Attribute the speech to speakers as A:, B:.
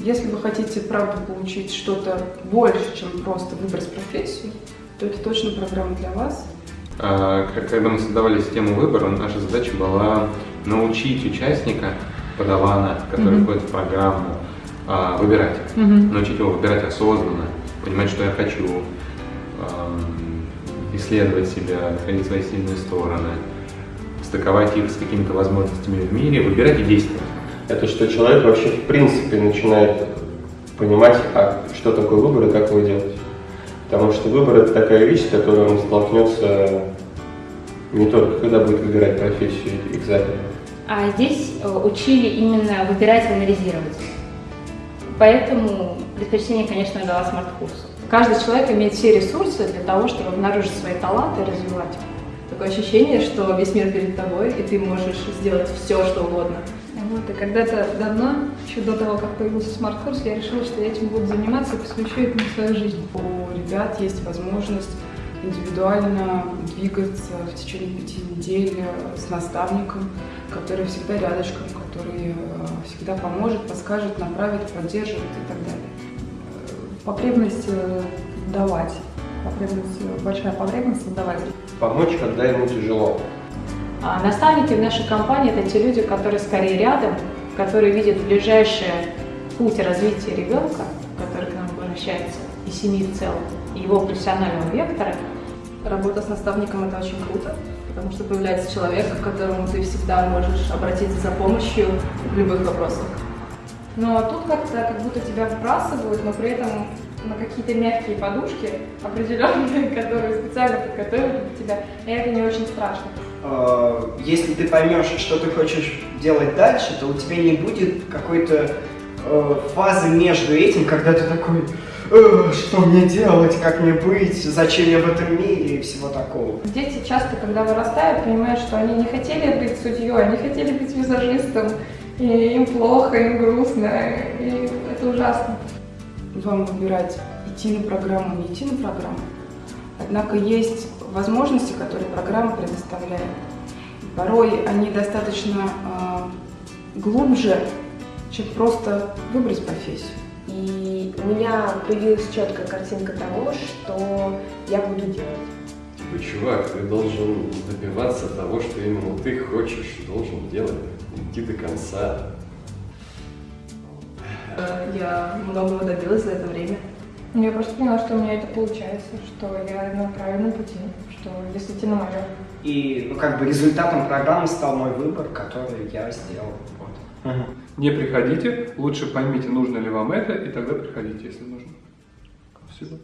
A: Если вы хотите, правда, получить что-то больше, чем просто выбрать профессию, то это точно программа для вас.
B: А, когда мы создавали систему выбора, наша задача была научить участника, подавана, который mm-hmm. входит в программу, а, выбирать. Mm-hmm. Научить его выбирать осознанно, понимать, что я хочу, исследовать себя, находить свои сильные стороны, стыковать их с какими-то возможностями в мире, выбирать и действовать.
C: Это что человек вообще в принципе начинает понимать, а что такое выбор и как его делать. Потому что выбор это такая вещь, с которой он столкнется не только когда будет выбирать профессию, экзамены.
D: А здесь э, учили именно выбирать и анализировать. Поэтому предпочтение, конечно, дала смарт-курсу.
A: Каждый человек имеет все ресурсы для того, чтобы обнаружить свои таланты и развивать их. Такое ощущение, что весь мир перед тобой, и ты можешь сделать все, что угодно.
E: Вот, и когда-то давно, еще до того, как появился смарт-курс, я решила, что я этим буду заниматься и посвящу этому свою жизнь.
A: У ребят есть возможность индивидуально двигаться в течение пяти недель с наставником, который всегда рядышком, который э, всегда поможет, подскажет, направит, поддержит и так далее.
E: Потребность э, давать, потребность, большая потребность давать.
C: Помочь, когда ему тяжело.
D: А наставники в нашей компании – это те люди, которые скорее рядом, которые видят ближайший путь развития ребенка, который к нам обращается, и семьи в целом, и его профессионального вектора.
A: Работа с наставником – это очень круто, потому что появляется человек, к которому ты всегда можешь обратиться за помощью в любых вопросах.
E: Но тут как-то как будто тебя вбрасывают, но при этом на какие-то мягкие подушки определенные, которые специально подготовили для тебя, и это не очень страшно.
F: А, если ты поймешь, что ты хочешь делать дальше, то у тебя не будет какой-то э, фазы между этим, когда ты такой, э, что мне делать, как мне быть, зачем я в этом мире и всего такого.
E: Дети часто, когда вырастают, понимают, что они не хотели быть судьей, они хотели быть визажистом, и им плохо, им грустно, и это ужасно.
A: Вам выбирать, идти на программу, не идти на программу. Однако есть возможности, которые программа предоставляет. И порой они достаточно э, глубже, чем просто выбрать профессию.
G: И у меня появилась четкая картинка того, что я буду делать.
H: Типа, чувак, ты должен добиваться того, что именно ты хочешь, должен делать, идти до конца.
A: Я многого добилась за это время.
E: Я просто поняла, что у меня это получается, что я на правильном пути, что действительно мое.
F: И ну, как бы результатом программы стал мой выбор, который я сделал. Вот.
I: Угу. Не приходите, лучше поймите, нужно ли вам это, и тогда приходите, если нужно. Спасибо.